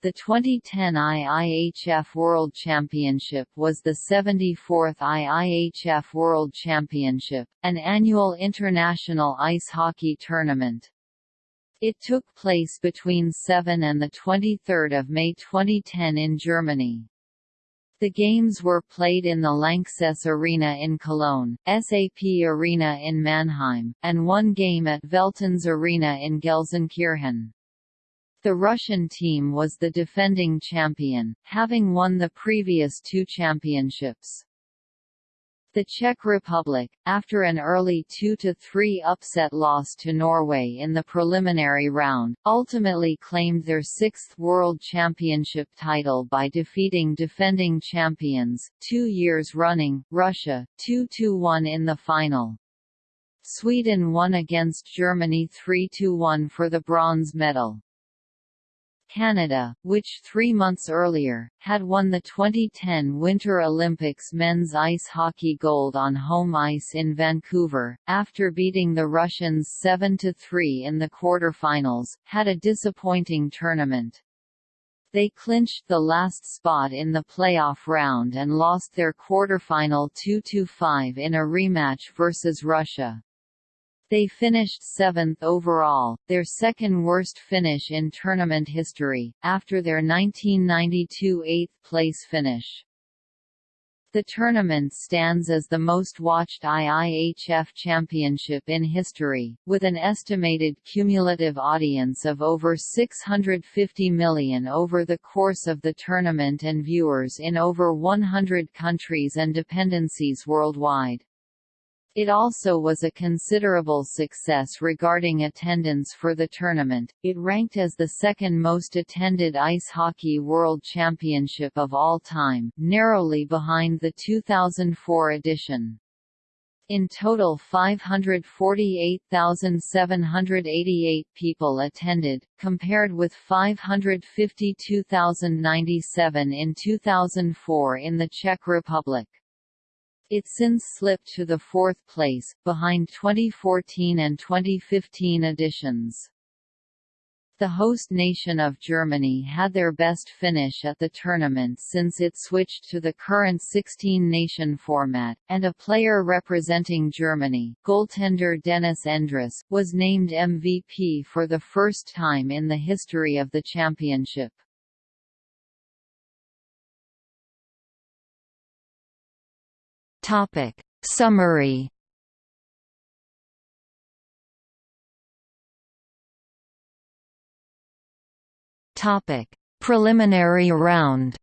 The 2010 IIHF World Championship was the 74th IIHF World Championship, an annual international ice hockey tournament. It took place between 7 and 23 May 2010 in Germany. The games were played in the Lanxess Arena in Cologne, SAP Arena in Mannheim, and one game at Veltins Arena in Gelsenkirchen. The Russian team was the defending champion, having won the previous two championships. The Czech Republic, after an early 2–3 upset loss to Norway in the preliminary round, ultimately claimed their sixth World Championship title by defeating defending champions, two years running, Russia, 2–1 in the final. Sweden won against Germany 3–1 for the bronze medal. Canada, which three months earlier, had won the 2010 Winter Olympics men's ice hockey gold on home ice in Vancouver, after beating the Russians 7–3 in the quarterfinals, had a disappointing tournament. They clinched the last spot in the playoff round and lost their quarterfinal 2–5 in a rematch versus Russia. They finished seventh overall, their second worst finish in tournament history, after their 1992 eighth-place finish. The tournament stands as the most watched IIHF championship in history, with an estimated cumulative audience of over 650 million over the course of the tournament and viewers in over 100 countries and dependencies worldwide. It also was a considerable success regarding attendance for the tournament. It ranked as the second most attended ice hockey world championship of all time, narrowly behind the 2004 edition. In total 548,788 people attended, compared with 552,097 in 2004 in the Czech Republic. It since slipped to the fourth place, behind 2014 and 2015 editions. The host nation of Germany had their best finish at the tournament since it switched to the current 16-nation format, and a player representing Germany, goaltender Dennis Endras, was named MVP for the first time in the history of the championship. Topic. Summary. Topic. Preliminary round.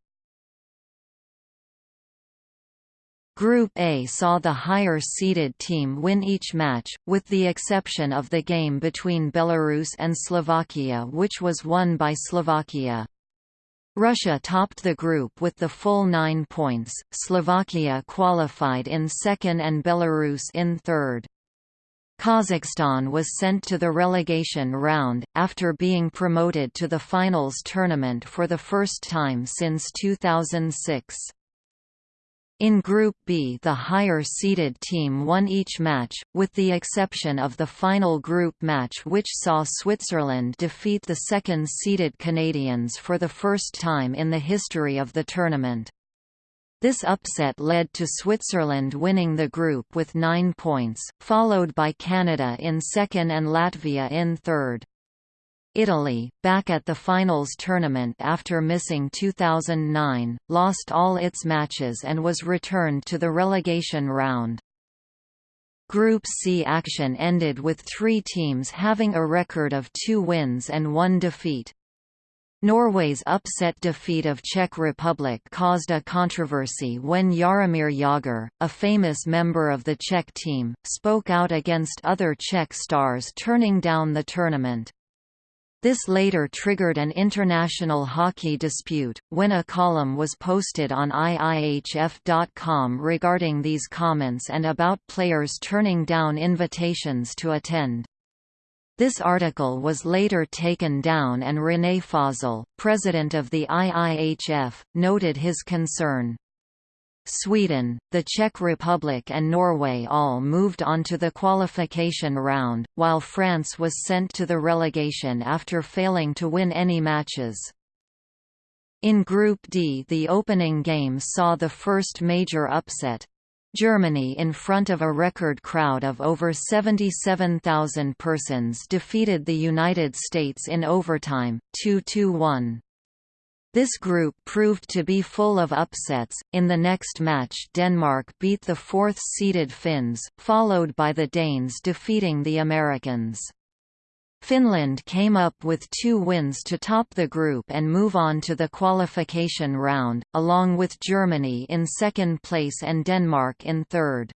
Group A saw the higher-seeded team win each match, with the exception of the game between Belarus and Slovakia which was won by Slovakia. Russia topped the group with the full nine points, Slovakia qualified in second and Belarus in third. Kazakhstan was sent to the relegation round, after being promoted to the finals tournament for the first time since 2006. In Group B the higher-seeded team won each match, with the exception of the final group match which saw Switzerland defeat the second-seeded Canadians for the first time in the history of the tournament. This upset led to Switzerland winning the group with nine points, followed by Canada in second and Latvia in third. Italy, back at the finals tournament after missing 2009, lost all its matches and was returned to the relegation round. Group C action ended with three teams having a record of two wins and one defeat. Norway's upset defeat of Czech Republic caused a controversy when Jaromír Jágr, a famous member of the Czech team, spoke out against other Czech stars turning down the tournament. This later triggered an international hockey dispute, when a column was posted on IIHF.com regarding these comments and about players turning down invitations to attend. This article was later taken down and René Fasel, president of the IIHF, noted his concern. Sweden, the Czech Republic and Norway all moved on to the qualification round, while France was sent to the relegation after failing to win any matches. In Group D the opening game saw the first major upset. Germany in front of a record crowd of over 77,000 persons defeated the United States in overtime, 2–1. This group proved to be full of upsets. In the next match, Denmark beat the fourth seeded Finns, followed by the Danes defeating the Americans. Finland came up with two wins to top the group and move on to the qualification round, along with Germany in second place and Denmark in third.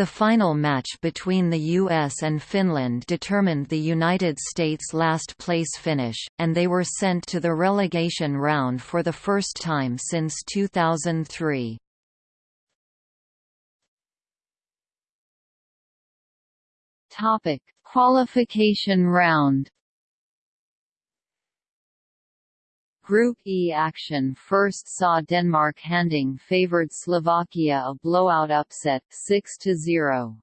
The final match between the US and Finland determined the United States' last place finish, and they were sent to the relegation round for the first time since 2003. Topic: Qualification round Group E action first saw Denmark handing favoured Slovakia a blowout upset 6–0.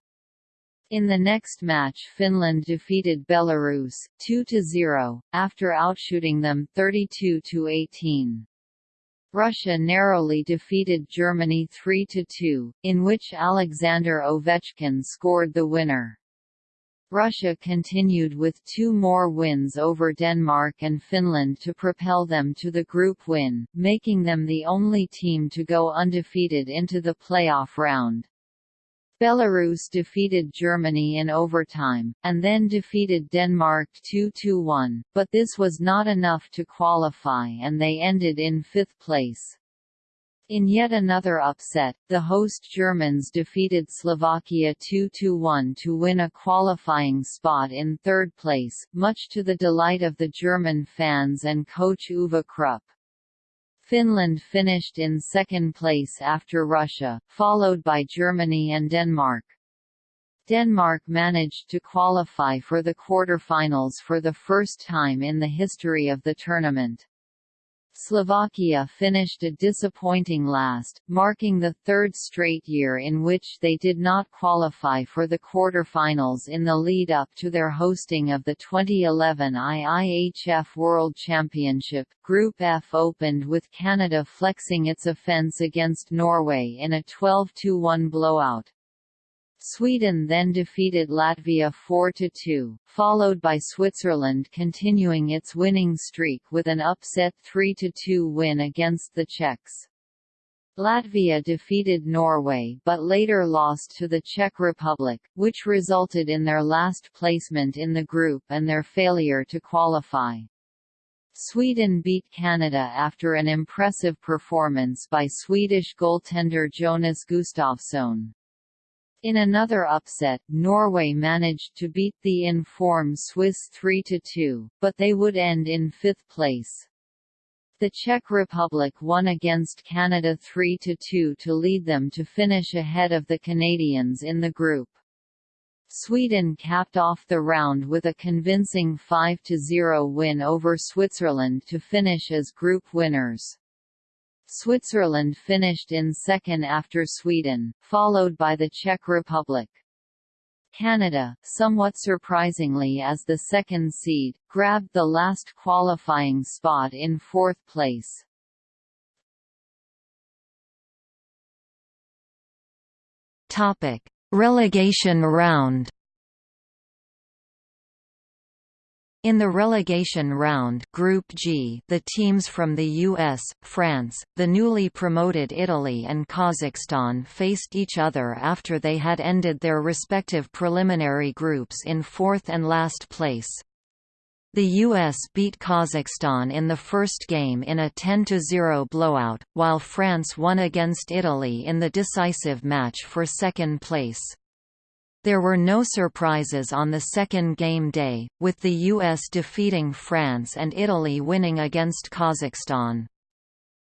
In the next match Finland defeated Belarus, 2–0, after outshooting them 32–18. Russia narrowly defeated Germany 3–2, in which Alexander Ovechkin scored the winner. Russia continued with two more wins over Denmark and Finland to propel them to the group win, making them the only team to go undefeated into the playoff round. Belarus defeated Germany in overtime, and then defeated Denmark 2–1, but this was not enough to qualify and they ended in fifth place. In yet another upset, the host Germans defeated Slovakia 2–1 to win a qualifying spot in third place, much to the delight of the German fans and coach Uwe Krupp. Finland finished in second place after Russia, followed by Germany and Denmark. Denmark managed to qualify for the quarter-finals for the first time in the history of the tournament. Slovakia finished a disappointing last, marking the third straight year in which they did not qualify for the quarter-finals in the lead-up to their hosting of the 2011 IIHF World Championship. Group F opened with Canada flexing its offence against Norway in a 12–1 blowout. Sweden then defeated Latvia 4–2, followed by Switzerland continuing its winning streak with an upset 3–2 win against the Czechs. Latvia defeated Norway but later lost to the Czech Republic, which resulted in their last placement in the group and their failure to qualify. Sweden beat Canada after an impressive performance by Swedish goaltender Jonas Gustafsson. In another upset, Norway managed to beat the in-form Swiss 3–2, but they would end in fifth place. The Czech Republic won against Canada 3–2 to lead them to finish ahead of the Canadians in the group. Sweden capped off the round with a convincing 5–0 win over Switzerland to finish as group winners. Switzerland finished in second after Sweden, followed by the Czech Republic. Canada, somewhat surprisingly as the second seed, grabbed the last qualifying spot in fourth place. Topic: Relegation round. In the relegation round Group G the teams from the US, France, the newly promoted Italy and Kazakhstan faced each other after they had ended their respective preliminary groups in fourth and last place. The US beat Kazakhstan in the first game in a 10–0 blowout, while France won against Italy in the decisive match for second place. There were no surprises on the second game day, with the US defeating France and Italy winning against Kazakhstan.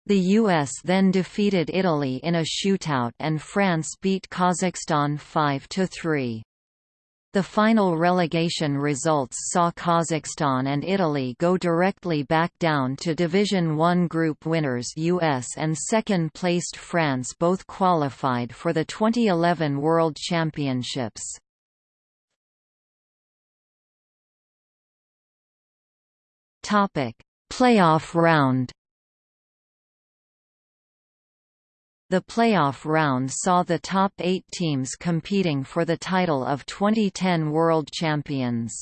The US then defeated Italy in a shootout and France beat Kazakhstan 5–3. The final relegation results saw Kazakhstan and Italy go directly back down to Division One group winners US and second-placed France both qualified for the 2011 World Championships. Playoff round The playoff round saw the top eight teams competing for the title of 2010 World Champions.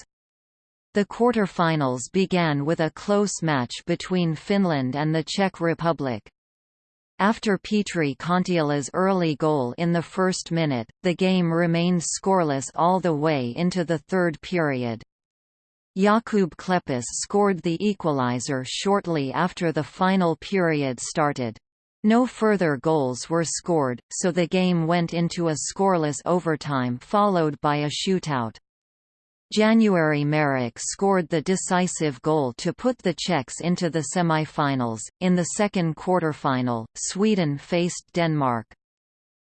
The quarter-finals began with a close match between Finland and the Czech Republic. After Petri Kontiola's early goal in the first minute, the game remained scoreless all the way into the third period. Jakub Klepis scored the equalizer shortly after the final period started. No further goals were scored, so the game went into a scoreless overtime followed by a shootout. January Marek scored the decisive goal to put the Czechs into the semi-finals. In the second quarter-final, Sweden faced Denmark.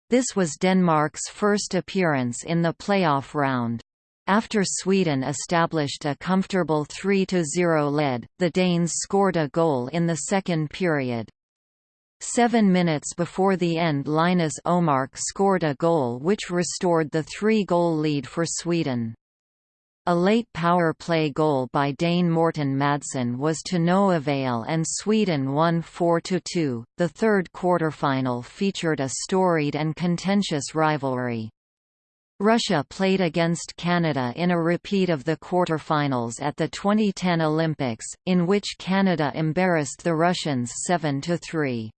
This was Denmark's first appearance in the playoff round. After Sweden established a comfortable 3–0 lead, the Danes scored a goal in the second period. Seven minutes before the end Linus Omark scored a goal which restored the three-goal lead for Sweden. A late power play goal by Dane Morten Madsen was to no avail and Sweden won 4–2. The third quarterfinal featured a storied and contentious rivalry. Russia played against Canada in a repeat of the quarter-finals at the 2010 Olympics, in which Canada embarrassed the Russians 7–3.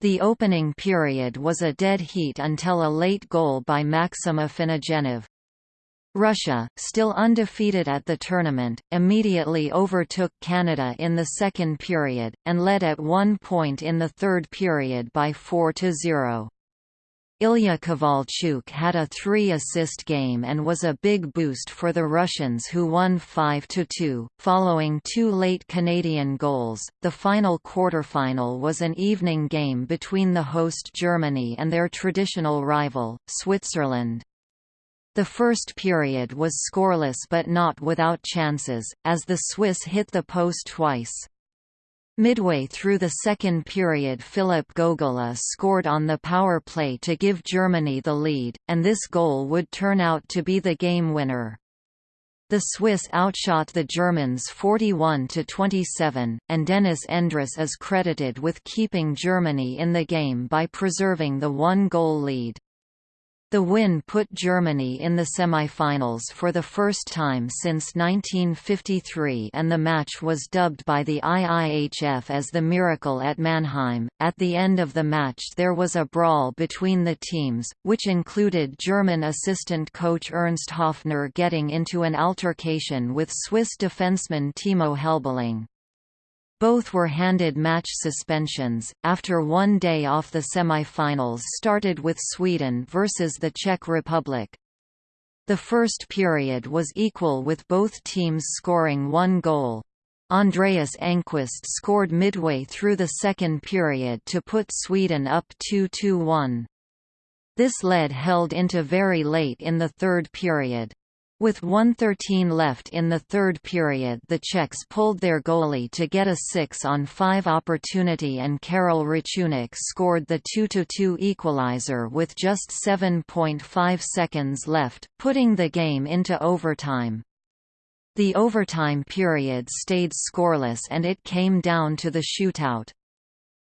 The opening period was a dead heat until a late goal by Maxim Afinogenov. Russia, still undefeated at the tournament, immediately overtook Canada in the second period, and led at one point in the third period by 4–0. Ilya Kovalchuk had a three-assist game and was a big boost for the Russians who won 5–2, following two late Canadian goals. The final quarterfinal was an evening game between the host Germany and their traditional rival, Switzerland. The first period was scoreless but not without chances, as the Swiss hit the post twice. Midway through the second period Philip Gogulla scored on the power play to give Germany the lead, and this goal would turn out to be the game winner. The Swiss outshot the Germans 41–27, and Dennis Endras is credited with keeping Germany in the game by preserving the one-goal lead. The win put Germany in the semi-finals for the first time since 1953 and the match was dubbed by the IIHF as the Miracle at Mannheim. At the end of the match there was a brawl between the teams, which included German assistant coach Ernst Hoffner getting into an altercation with Swiss defenceman Timo Helbling. Both were handed match suspensions, after one day off the semi-finals started with Sweden versus the Czech Republic. The first period was equal with both teams scoring one goal. Andreas Engqvist scored midway through the second period to put Sweden up 2–1. This lead held into very late in the third period. With 113 left in the third period the Czechs pulled their goalie to get a 6-on-5 opportunity and Karel Rachůnek scored the 2–2 equalizer with just 7.5 seconds left, putting the game into overtime. The overtime period stayed scoreless and it came down to the shootout.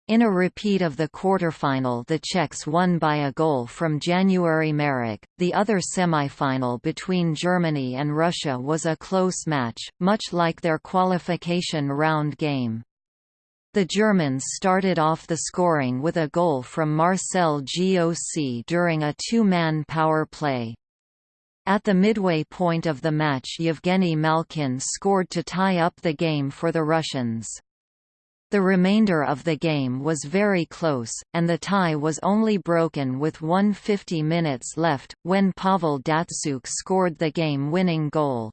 In a repeat of the quarterfinal the Czechs won by a goal from January Marek. The other semifinal between Germany and Russia was a close match, much like their qualification round game. The Germans started off the scoring with a goal from Marcel Goc during a two-man power play. At the midway point of the match Yevgeny Malkin scored to tie up the game for the Russians. The remainder of the game was very close, and the tie was only broken with 150 minutes left, when Pavel Datsyuk scored the game-winning goal.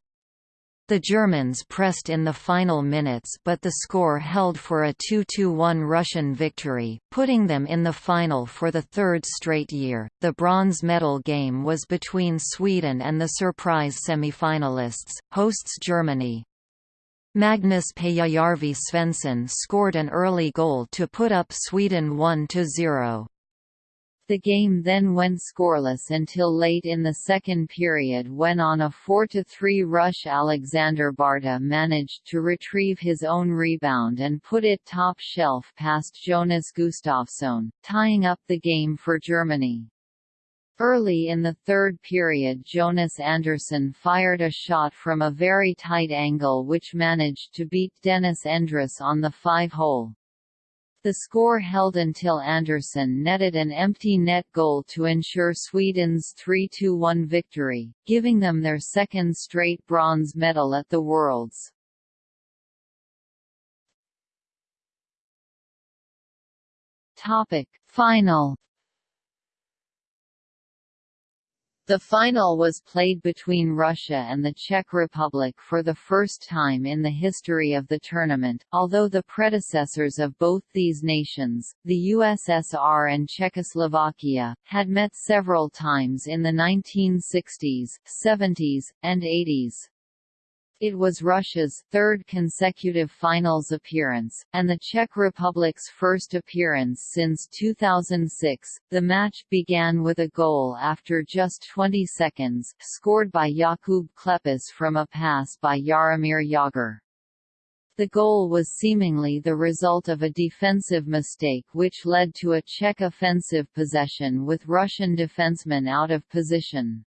The Germans pressed in the final minutes but the score held for a 2–1 Russian victory, putting them in the final for the third straight year. The bronze medal game was between Sweden and the surprise semi-finalists, hosts Germany. Magnus Pääjärvi Svensson scored an early goal to put up Sweden 1–0. The game then went scoreless until late in the second period when on a 4–3 rush Alexander Barta managed to retrieve his own rebound and put it top shelf past Jonas Gustafsson, tying up the game for Germany. Early in the third period Jonas Andersson fired a shot from a very tight angle which managed to beat Dennis Endras on the five-hole. The score held until Andersson netted an empty net goal to ensure Sweden's 3–1 victory, giving them their second straight bronze medal at the Worlds. Topic: Final The final was played between Russia and the Czech Republic for the first time in the history of the tournament, although the predecessors of both these nations, the USSR and Czechoslovakia, had met several times in the 1960s, 70s, and 80s. It was Russia's third consecutive finals appearance, and the Czech Republic's first appearance since 2006. The match began with a goal after just 20 seconds, scored by Jakub Klepis from a pass by Jaromír Jágr. The goal was seemingly the result of a defensive mistake which led to a Czech offensive possession with Russian defensemen out of position.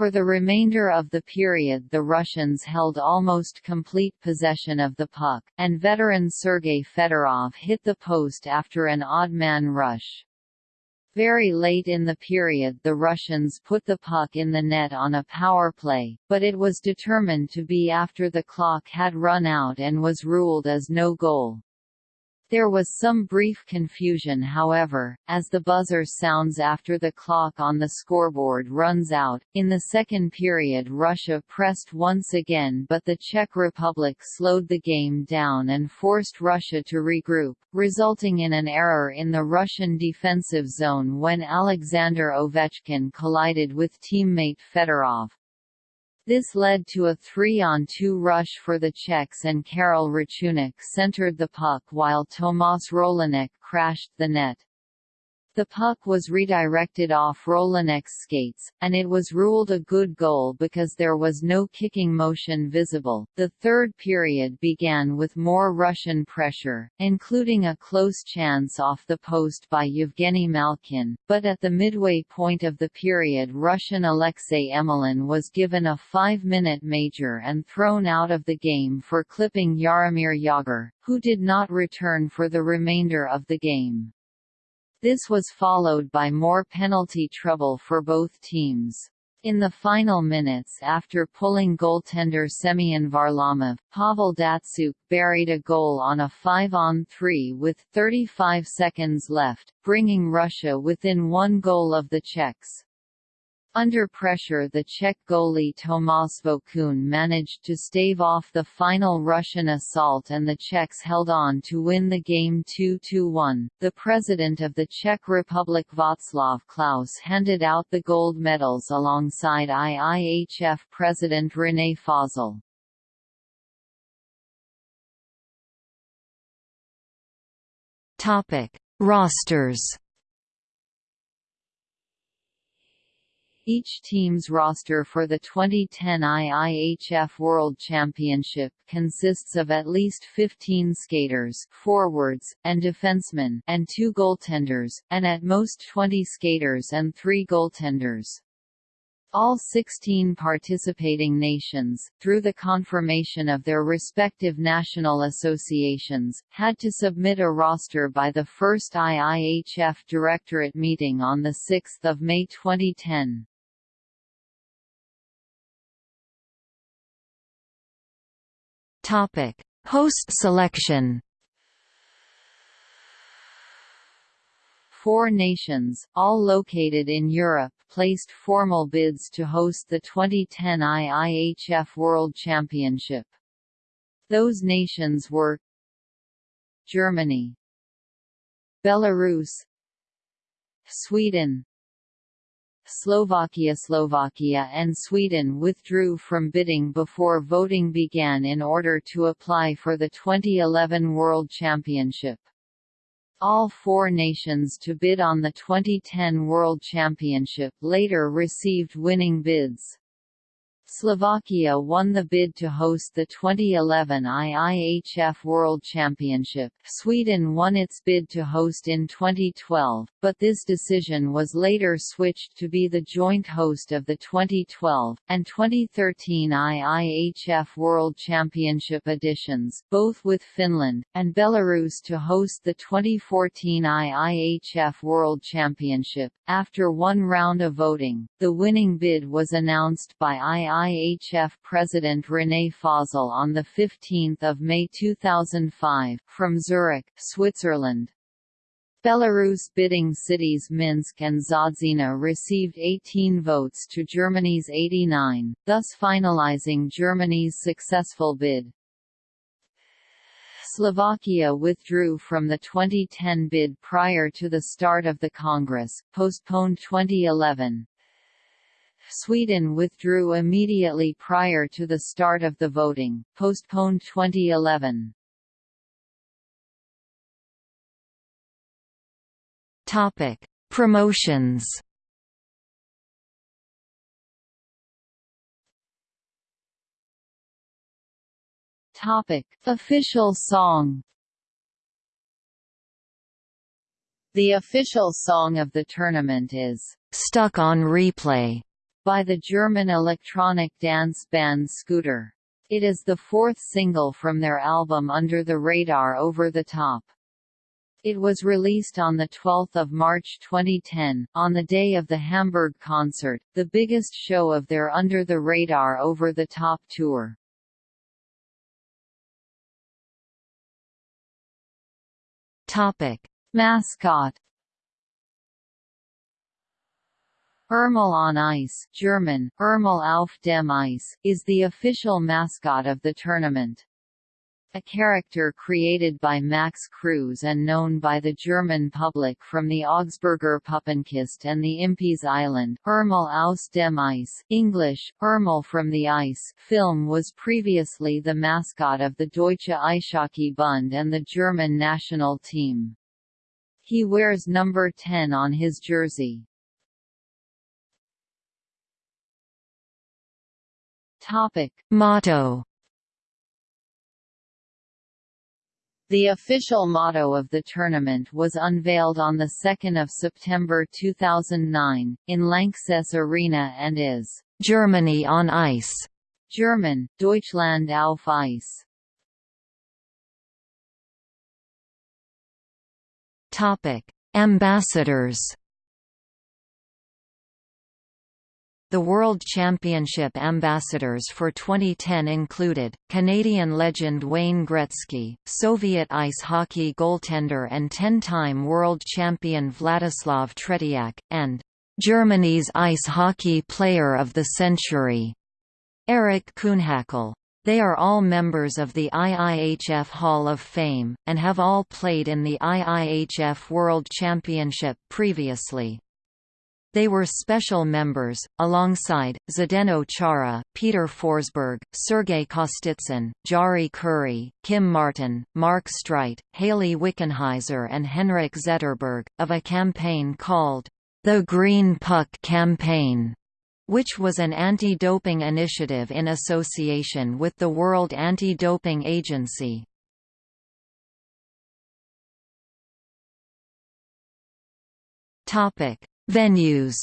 For the remainder of the period the Russians held almost complete possession of the puck, and veteran Sergei Fedorov hit the post after an odd-man rush. Very late in the period the Russians put the puck in the net on a power play, but it was determined to be after the clock had run out and was ruled as no goal. There was some brief confusion however, as the buzzer sounds after the clock on the scoreboard runs out. In the second period Russia pressed once again but the Czech Republic slowed the game down and forced Russia to regroup, resulting in an error in the Russian defensive zone when Alexander Ovechkin collided with teammate Fedorov. This led to a three-on-two rush for the Czechs and Karel Rachůnek centered the puck while Tomáš Rolinek crashed the net. The puck was redirected off Rolinek's skates, and it was ruled a good goal because there was no kicking motion visible. The third period began with more Russian pressure, including a close chance off the post by Yevgeny Malkin, but at the midway point of the period Russian Alexei Emelin was given a five-minute major and thrown out of the game for clipping Jaromír Jágr, who did not return for the remainder of the game. This was followed by more penalty trouble for both teams. In the final minutes after pulling goaltender Semyon Varlamov, Pavel Datsyuk buried a goal on a 5-on-3 with 35 seconds left, bringing Russia within one goal of the Czechs. Under pressure the Czech goalie Tomáš Vokoun managed to stave off the final Russian assault and the Czechs held on to win the game 2–1. The president of the Czech Republic Václav Klaus handed out the gold medals alongside IIHF president René Fasel. Topic: Rosters Each team's roster for the 2010 IIHF World Championship consists of at least 15 skaters forwards, and defensemen and two goaltenders, and at most 20 skaters and three goaltenders. All 16 participating nations, through the confirmation of their respective national associations, had to submit a roster by the first IIHF Directorate meeting on 6 May 2010. Topic: Host selection. Four nations, all located in Europe, placed formal bids to host the 2010 IIHF World Championship. Those nations were Germany Belarus Sweden Slovakia Slovakia and Sweden withdrew from bidding before voting began in order to apply for the 2011 World Championship. All four nations to bid on the 2010 World Championship later received winning bids. Slovakia won the bid to host the 2011 IIHF World Championship. Sweden won its bid to host in 2012, but this decision was later switched to be the joint host of the 2012 and 2013 IIHF World Championship editions, both with Finland and Belarus to host the 2014 IIHF World Championship. After one round of voting, the winning bid was announced by II IHF President René Fasel on 15 May 2005, from Zurich, Switzerland. Belarus bidding cities Minsk and Zadzina received 18 votes to Germany's 89, thus finalizing Germany's successful bid. Slovakia withdrew from the 2010 bid prior to the start of the Congress, postponed 2011. Sweden withdrew immediately prior to the start of the voting, postponed 2011. Topic: Promotions. Topic: Official song. The official song of the tournament is Stuck on Replay by the German electronic dance band Scooter. It is the fourth single from their album Under the Radar Over the Top. It was released on 12 March 2010, on the day of the Hamburg concert, the biggest show of their Under the Radar Over the Top tour. Topic. Mascot Urmel on Ice German, Urmel auf dem Eis, is the official mascot of the tournament. A character created by Max Kruse and known by the German public from the Augsburger Puppenkiste and the Impy's Island, Urmel aus dem Eis English, Urmel from the Ice film was previously the mascot of the Deutsche Eishockey Bund and the German national team. He wears number 10 on his jersey. Topic. Motto The official motto of the tournament was unveiled on 2 September 2009, in Lanxess Arena and is Germany on Ice. German, Deutschland auf Eis. Topic: Ambassadors. The World Championship ambassadors for 2010 included, Canadian legend Wayne Gretzky, Soviet ice hockey goaltender and 10-time world champion Vladislav Tretiak, and Germany's ice hockey player of the century, Eric Kühnhackl. They are all members of the IIHF Hall of Fame, and have all played in the IIHF World Championship previously. They were special members, alongside, Zdeno Chara, Peter Forsberg, Sergei Kostitsyn, Jari Kurri, Kim Martin, Mark Streit, Hayley Wickenheiser and Henrik Zetterberg, of a campaign called, The Green Puck Campaign which was an anti-doping initiative in association with the World Anti-Doping Agency. Topic: Venues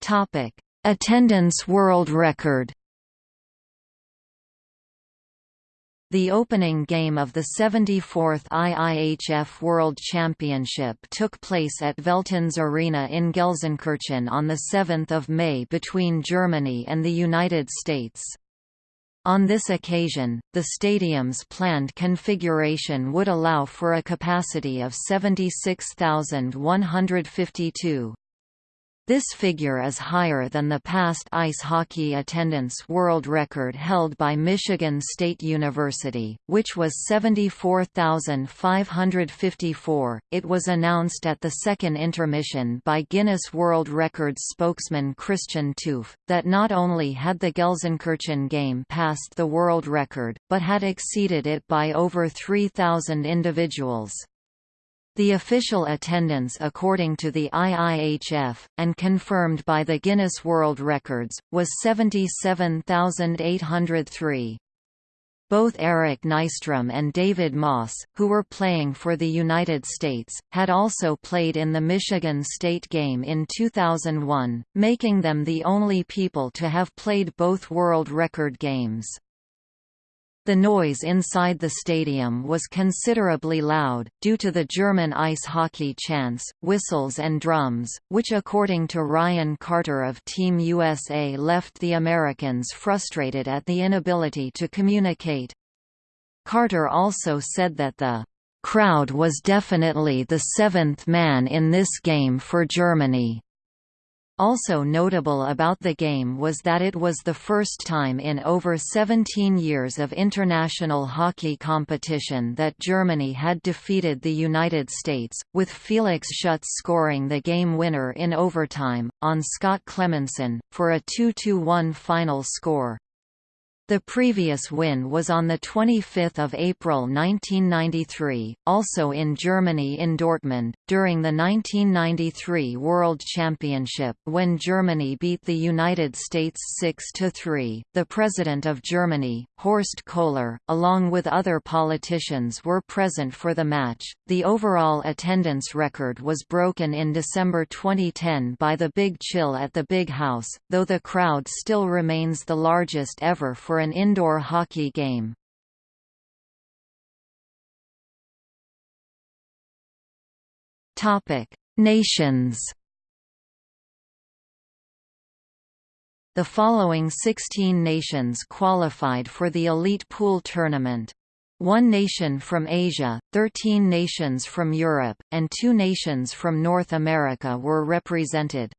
Topic: Attendance world record. The opening game of the 74th IIHF World Championship took place at Veltins Arena in Gelsenkirchen on 7 May between Germany and the United States. On this occasion, the stadium's planned configuration would allow for a capacity of 76,152. This figure is higher than the past ice hockey attendance world record held by Michigan State University, which was 74,554. It was announced at the second intermission by Guinness World Records spokesman Christian Toof, that not only had the Gelsenkirchen game passed the world record, but had exceeded it by over 3,000 individuals. The official attendance according to the IIHF, and confirmed by the Guinness World Records, was 77,803. Both Eric Nystrom and David Moss, who were playing for the United States, had also played in the Michigan State game in 2001, making them the only people to have played both world record games. The noise inside the stadium was considerably loud, due to the German ice hockey chants, whistles and drums, which according to Ryan Carter of Team USA left the Americans frustrated at the inability to communicate. Carter also said that the crowd was definitely the seventh man in this game for Germany. Also notable about the game was that it was the first time in over 17 years of international hockey competition that Germany had defeated the United States, with Felix Schutz scoring the game winner in overtime, on Scott Clemmensen, for a 2–1 final score. The previous win was on 25 April 1993, also in Germany in Dortmund, during the 1993 World Championship when Germany beat the United States 6–3. The President of Germany, Horst Köhler, along with other politicians were present for the match. The overall attendance record was broken in December 2010 by the Big Chill at the Big House, though the crowd still remains the largest ever for for an indoor hockey game. Topic: Nations. The following 16 nations qualified for the Elite Pool Tournament. One nation from Asia, 13 nations from Europe, and two nations from North America were represented.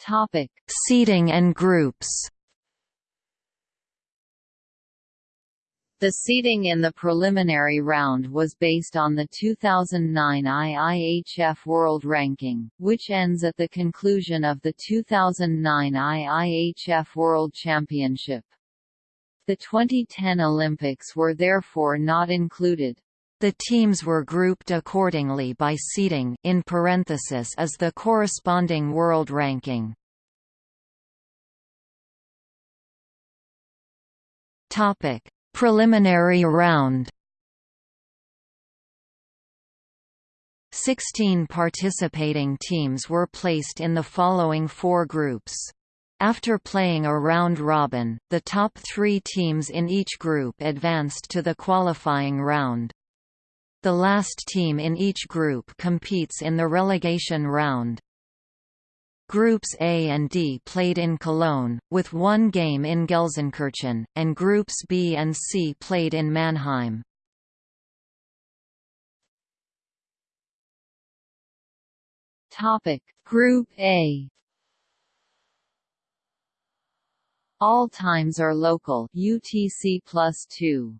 Topic: Seeding and groups. The seating in the preliminary round was based on the 2009 IIHF World Ranking, which ends at the conclusion of the 2009 IIHF World Championship. The 2010 Olympics were therefore not included. The teams were grouped accordingly by seeding in parenthesis as the corresponding world ranking. Topic: Preliminary round. 16 participating teams were placed in the following four groups. After playing a round robin, the top three teams in each group advanced to the qualifying round. The last team in each group competes in the relegation round. Groups A and D played in Cologne, with one game in Gelsenkirchen, and Groups B and C played in Mannheim. Topic Group A All times are local UTC plus 2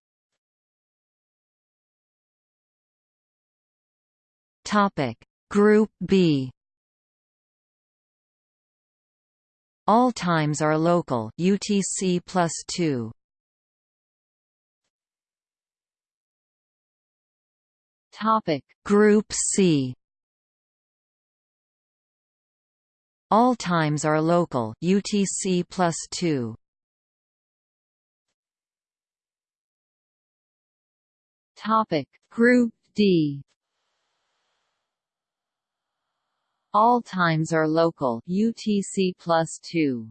Topic. Group B. All times are local UTC plus 2 Topic. Group C. All times are local UTC plus 2 Topic. Group D All times are local UTC plus 2.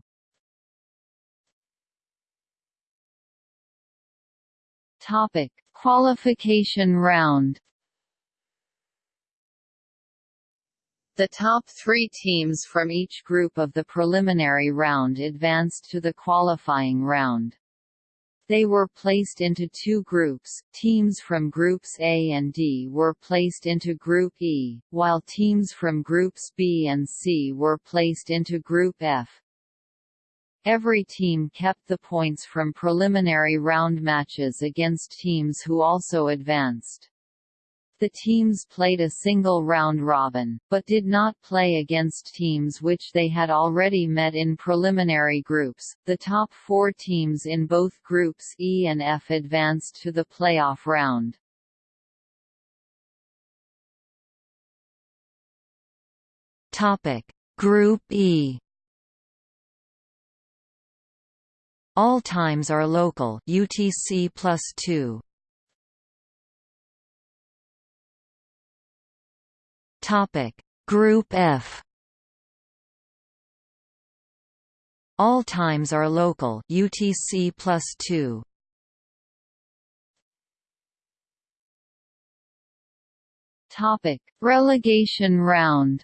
Topic: Qualification round. The top three teams from each group of the preliminary round advanced to the qualifying round. They were placed into two groups, teams from Groups A and D were placed into Group E, while teams from Groups B and C were placed into Group F. Every team kept the points from preliminary round matches against teams who also advanced. The teams played a single round robin, but did not play against teams which they had already met in preliminary groups. The top four teams in both groups E and F advanced to the playoff round. Topic: Group E. All times are local UTC plus 2. Topic: Group F. All times are local UTC plus 2. Topic: Relegation round.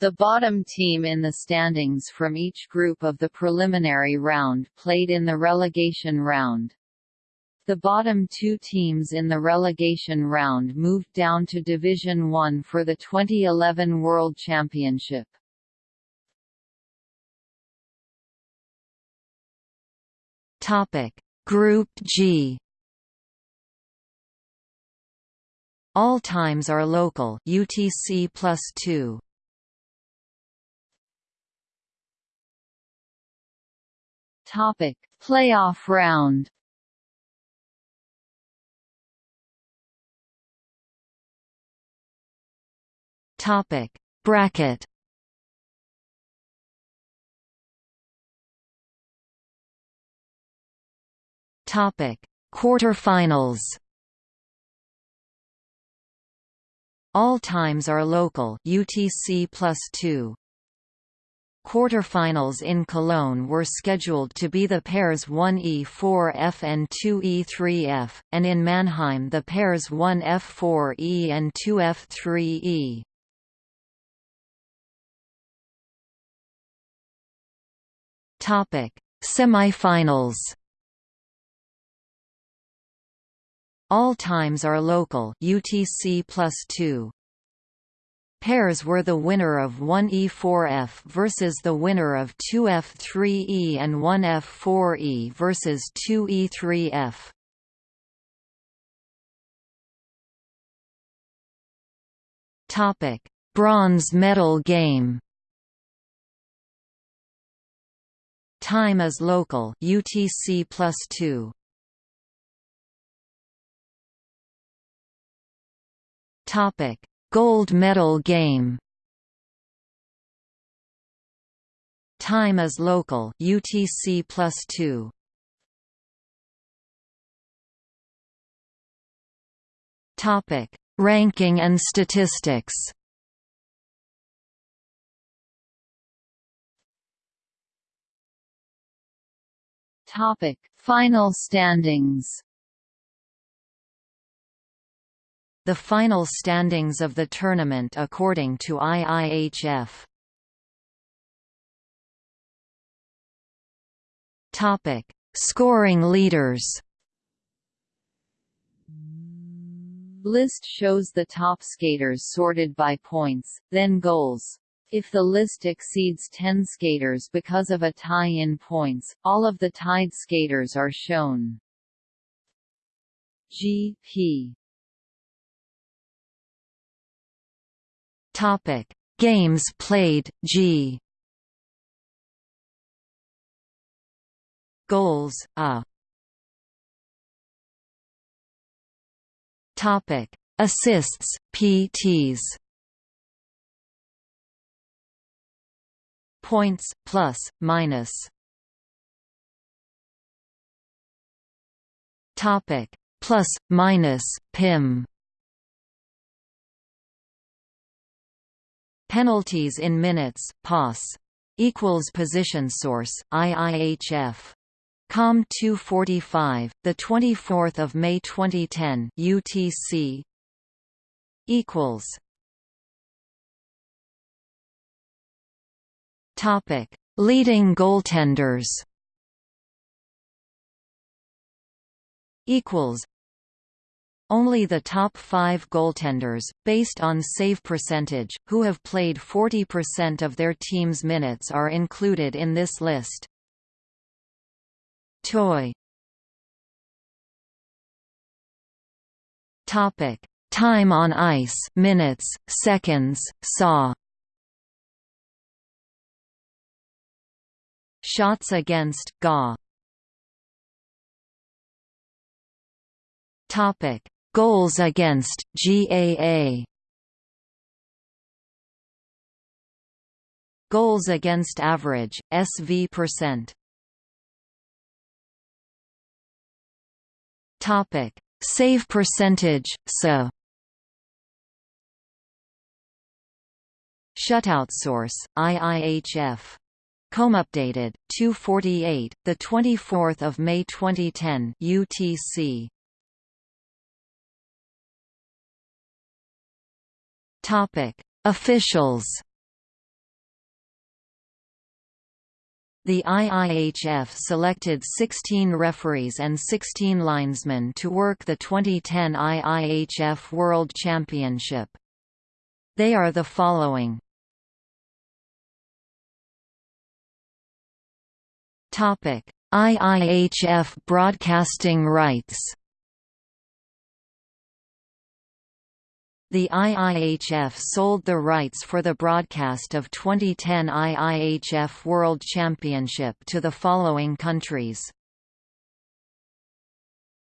The bottom team in the standings from each group of the preliminary round played in the relegation round. The bottom two teams in the relegation round moved down to Division One for the 2011 World Championship. Topic: Group G. All times are local UTC plus 2. Topic: Playoff round. Topic: Bracket. Topic: Quarterfinals. All times are local UTC plus 2. Quarterfinals in Cologne were scheduled to be the pairs 1E4F and 2E3F, and in Mannheim the pairs 1F4E and 2F3E. Topic: Semifinals. All times are local UTC plus 2. Pairs were the winner of 1E4F versus the winner of 2F3E and 1F4E versus 2E3F. Topic: Bronze medal game. Time is local UTC plus 2. Topic: Gold medal game. Time is local UTC plus 2. Topic: Ranking and statistics. Topic: Final standings. The final standings of the tournament according to IIHF. Topic: Scoring leaders. List shows the top skaters sorted by points, then goals. If the list exceeds 10 skaters because of a tie in points, all of the tied skaters are shown. G.P. Topic: Games played G. Goals A. Topic: Assists PTs. Points plus minus. Topic. Plus minus pim penalties in minutes pos equals position source IIHF Com 245 the 24th of May 2010 UTC equals Topic: Leading goaltenders. Equals. Only the top five goaltenders, based on save percentage, who have played 40% of their team's minutes are included in this list. Toy. Topic: Time on ice, minutes, seconds, saw. Shots against GA. Topic: Goals against GAA. Goals against average SV percent. Topic: Save percentage SA. Shutout source IIHF. Com updated 248 the 24th of May 2010 UTC. Topic: Officials. The IIHF selected 16 referees and 16 linesmen to work the 2010 IIHF World Championship. They are the following. IIHF broadcasting rights. The IIHF sold the rights for the broadcast of 2010 IIHF World Championship to the following countries.